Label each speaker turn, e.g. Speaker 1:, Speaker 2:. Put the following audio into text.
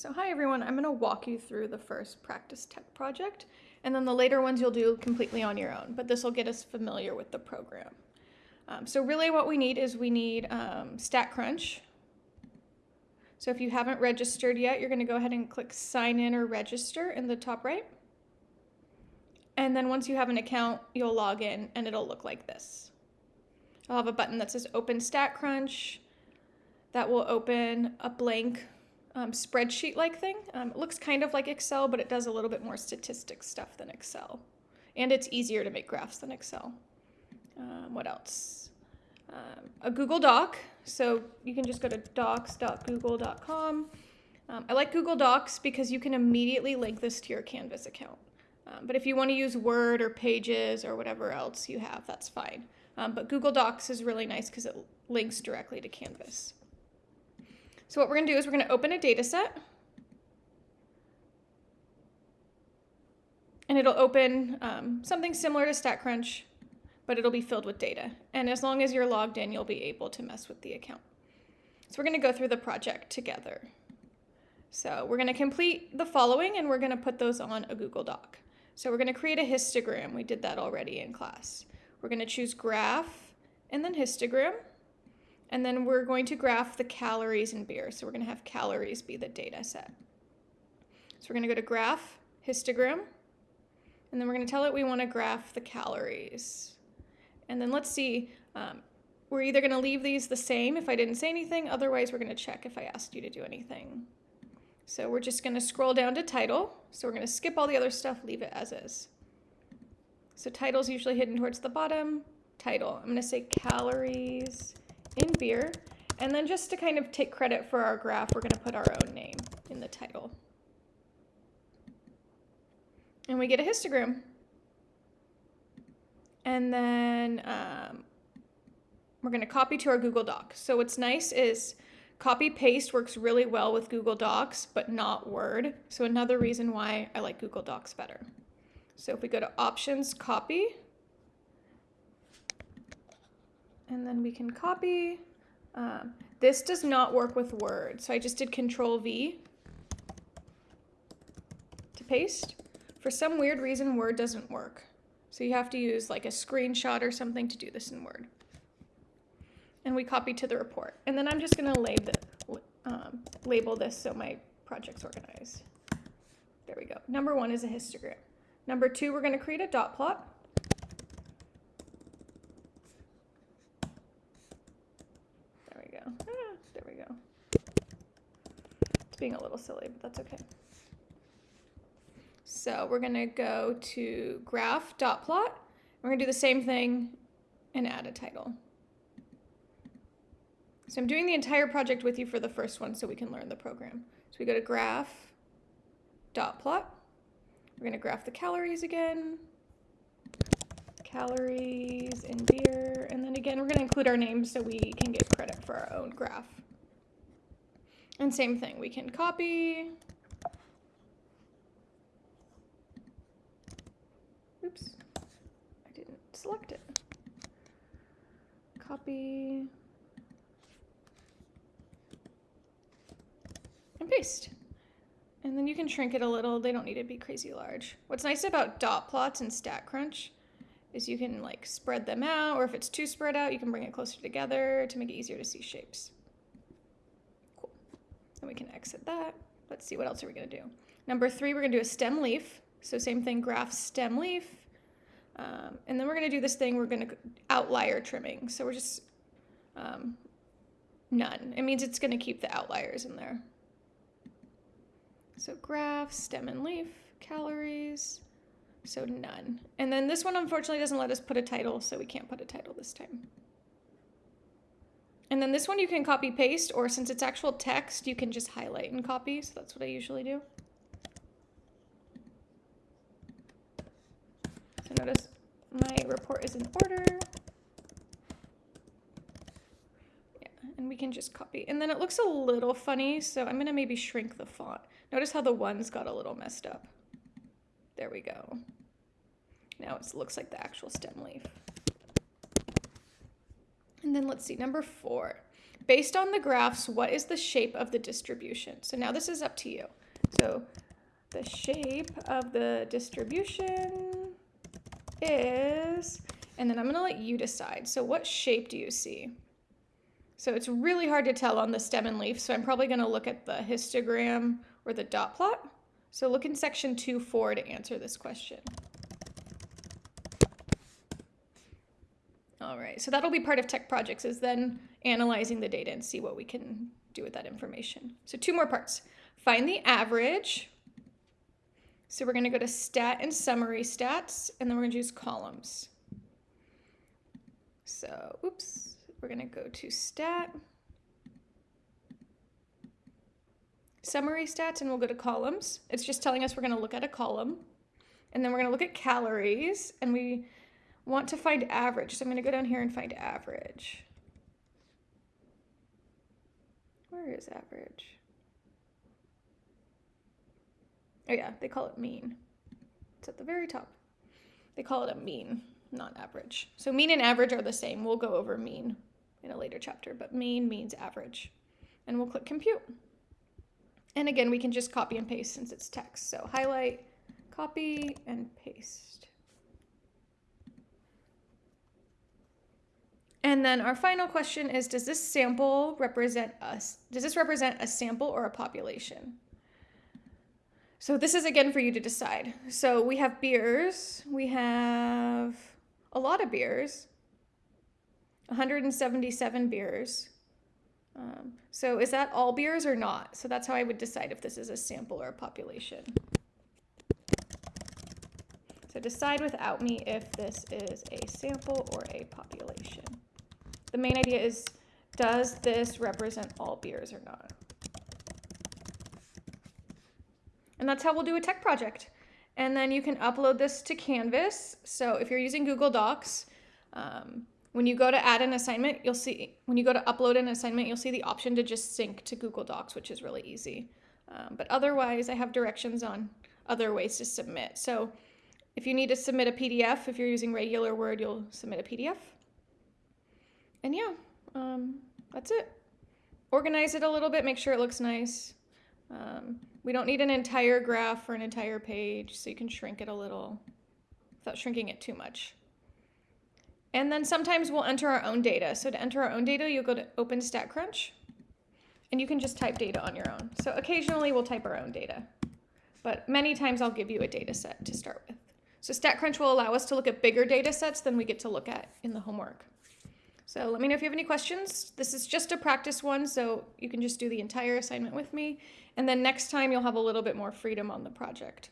Speaker 1: So hi everyone, I'm going to walk you through the first practice tech project and then the later ones you'll do completely on your own, but this will get us familiar with the program. Um, so really what we need is we need um, StatCrunch. So if you haven't registered yet, you're going to go ahead and click sign in or register in the top right. And then once you have an account, you'll log in and it'll look like this. I'll have a button that says open StatCrunch that will open a blank um, spreadsheet like thing. Um, it looks kind of like Excel, but it does a little bit more statistics stuff than Excel. And it's easier to make graphs than Excel. Um, what else? Um, a Google Doc. So you can just go to docs.google.com. Um, I like Google Docs because you can immediately link this to your Canvas account. Um, but if you want to use Word or Pages or whatever else you have, that's fine. but Google Docs is really nice because it links directly to Canvas. So what we're going to do is we're going to open a data set. And it'll open um, something similar to StatCrunch, but it'll be filled with data. And as long as you're logged in, you'll be able to mess with the account. So we're going to go through the project together. So we're going to complete the following and we're going to put those on a Google Doc. So we're going to create a histogram. We did that already in class. We're going to choose graph and then histogram. And then we're going to graph the calories in beer. So we're going to have calories be the data set. So we're going to go to graph, histogram, and then we're going to tell it we want to graph the calories. And then let's see, um, we're either going to leave these the same if I didn't say anything, otherwise we're going to check if I asked you to do anything. So we're just going to scroll down to title. So we're going to skip all the other stuff, leave it as is. So title's usually hidden towards the bottom. Title, I'm going to say calories in beer. And then just to kind of take credit for our graph, we're going to put our own name in the title. And we get a histogram. And then um, we're going to copy to our Google Doc. So what's nice is copy paste works really well with Google Docs, but not Word. So another reason why I like Google Docs better. So if we go to options, copy, and then we can copy. Um, this does not work with Word, so I just did Control V to paste. For some weird reason, Word doesn't work. So you have to use like a screenshot or something to do this in Word. And we copy to the report. And then I'm just gonna um, label this so my project's organized. There we go. Number one is a histogram. Number two, we're gonna create a dot plot. Being a little silly, but that's okay. So we're to go to graph dot plot. We're to do the same thing and add a title. So I'm doing the entire project with you for the first one so we can learn the program. So we go to graph dot plot. We're to graph the calories again. Calories in beer. And then again, we're going to include our names so we can get credit for our own graph. And same thing, we can copy. Oops, I didn't select it. Copy. And paste. And then you can shrink it a little. They don't need to be crazy large. What's nice about dot plots and StatCrunch is you can like spread them out, or if it's too spread out, you can bring it closer together to make it easier to see shapes. And we can exit that. Let's see, what else are we gonna do? Number three, we're gonna do a stem leaf. So same thing, graph stem leaf. Um, and then we're gonna do this thing, we're gonna outlier trimming. So we're just um, none. It means it's gonna keep the outliers in there. So graph, stem and leaf, calories, so none. And then this one unfortunately doesn't let us put a title, so we can't put a title this time. And then this one you can copy paste, or since it's actual text, you can just highlight and copy. So that's what I usually do. So notice my report is in order. Yeah, and we can just copy. And then it looks a little funny, so I'm gonna maybe shrink the font. Notice how the ones got a little messed up. There we go. Now it looks like the actual stem leaf. And then let's see, number four. based on the graphs, what is the shape of the distribution? So now this is up to you. So the shape of the distribution is, and then I'm gonna let you decide. So what shape do you see? So it's really hard to tell on the stem and leaf, so I'm probably gonna look at the histogram or the dot plot. So look in section 2.4 to answer this question. All right, so that'll be part of tech projects is then analyzing the data and see what we can do with that information. So two more parts. Find the average. So we're gonna go to stat and summary stats, and then we're gonna use columns. So, oops, we're gonna go to stat, summary stats, and we'll go to columns. It's just telling us we're gonna look at a column, and then we're gonna look at calories, and we want to find average. So I'm gonna go down here and find average. Where is average? Oh yeah, they call it mean. It's at the very top. They call it a mean, not average. So mean and average are the same. We'll go over mean in a later chapter, but mean means average. And we'll click compute. And again, we can just copy and paste since it's text. So highlight, copy, and paste. And then our final question is, does this sample represent us? Does this represent a sample or a population? So this is again for you to decide. So we have beers. We have a lot of beers. 177 beers. Um, so is that all beers or not? So that's how I would decide if this is a sample or a population. So decide without me if this is a sample or a population. The main idea is, does this represent all beers or not? And that's how we'll do a tech project. And then you can upload this to Canvas. So if you're using Google Docs, um, when you go to add an assignment, you'll see, when you go to upload an assignment, you'll see the option to just sync to Google Docs, which is really easy. Um, but otherwise, I have directions on other ways to submit. So if you need to submit a PDF, if you're using regular Word, you'll submit a PDF. And yeah, um, that's it. Organize it a little bit, make sure it looks nice. Um, we don't need an entire graph or an entire page, so you can shrink it a little without shrinking it too much. And then sometimes we'll enter our own data. So to enter our own data, you'll go to Open StatCrunch, and you can just type data on your own. So occasionally we'll type our own data, but many times I'll give you a data set to start with. So StatCrunch will allow us to look at bigger data sets than we get to look at in the homework. So let me know if you have any questions. This is just a practice one, so you can just do the entire assignment with me. And then next time you'll have a little bit more freedom on the project.